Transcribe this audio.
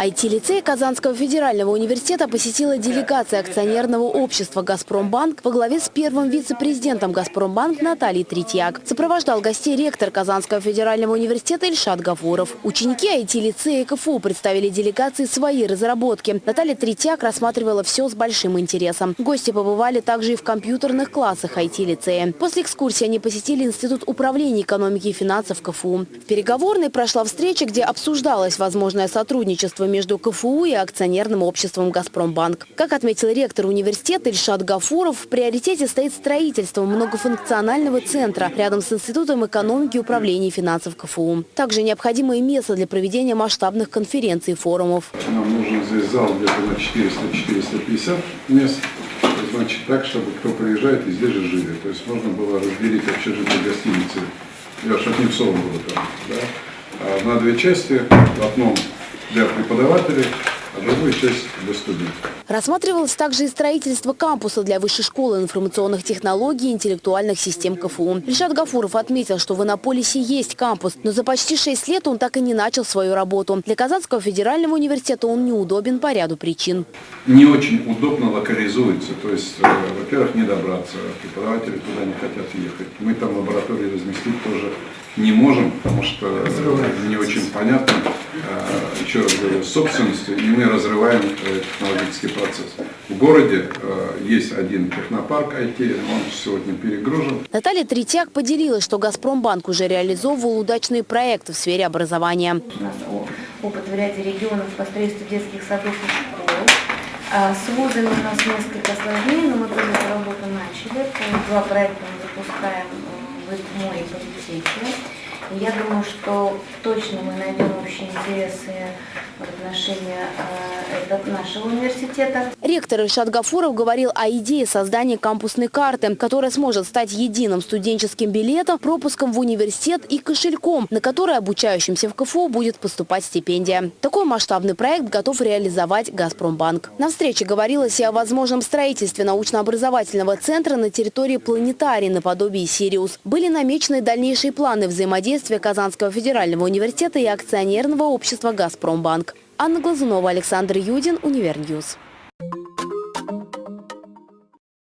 IT-лицей Казанского федерального университета посетила делегация акционерного общества «Газпромбанк» во главе с первым вице-президентом «Газпромбанк» Натальей Третьяк. Сопровождал гостей ректор Казанского федерального университета Ильшат Гафуров. Ученики IT-лицея КФУ представили делегации свои разработки. Наталья Третьяк рассматривала все с большим интересом. Гости побывали также и в компьютерных классах IT-лицея. После экскурсии они посетили Институт управления экономики и финансов КФУ. В переговорной прошла встреча, где обсуждалось возможное сотрудничество между КФУ и акционерным обществом «Газпромбанк». Как отметил ректор университета Ильшат Гафуров, в приоритете стоит строительство многофункционального центра рядом с Институтом экономики и управления финансов КФУ. Также необходимое место для проведения масштабных конференций и форумов. Нам нужен здесь зал где-то на 400-450 мест. Значит, так, чтобы кто приезжает и здесь же жили. То есть можно было разделить общежитие гостиницы. Я в Шатнецовом был там, да? А на две части. В одном для преподавателей, а другую часть для студентов. Рассматривалось также и строительство кампуса для Высшей школы информационных технологий и интеллектуальных систем КФУ. Ильшат Гафуров отметил, что в Иннополисе есть кампус, но за почти шесть лет он так и не начал свою работу. Для Казанского федерального университета он неудобен по ряду причин. Не очень удобно локализуется, то есть, э, во-первых, не добраться, преподаватели туда не хотят ехать. Мы там лаборатории разместить тоже не можем, потому что не очень понятно, э, еще раз говорю, собственности, и мы разрываем э, технологический процесс. В городе э, есть один технопарк IT, он сегодня перегружен. Наталья Третьяк поделилась, что «Газпромбанк» уже реализовывал удачные проекты в сфере образования. У нас опыт в ряде регионов по строительству детских садов и школ. А С вузами у нас несколько сложнее, но мы тоже эту работу начали. Два проекта мы запускаем в море политехе. Я думаю, что точно мы найдем общие интересы отношении э, нашего университета. Ректор Ильшат Гафуров говорил о идее создания кампусной карты, которая сможет стать единым студенческим билетом, пропуском в университет и кошельком, на который обучающимся в КФУ будет поступать стипендия. Такой масштабный проект готов реализовать «Газпромбанк». На встрече говорилось и о возможном строительстве научно-образовательного центра на территории планетарии наподобие «Сириус». Были намечены дальнейшие планы взаимодействия Казанского федерального университета и акционерного общества «Газпромбанк». Анна Глазунова, Александр Юдин, Универньюз.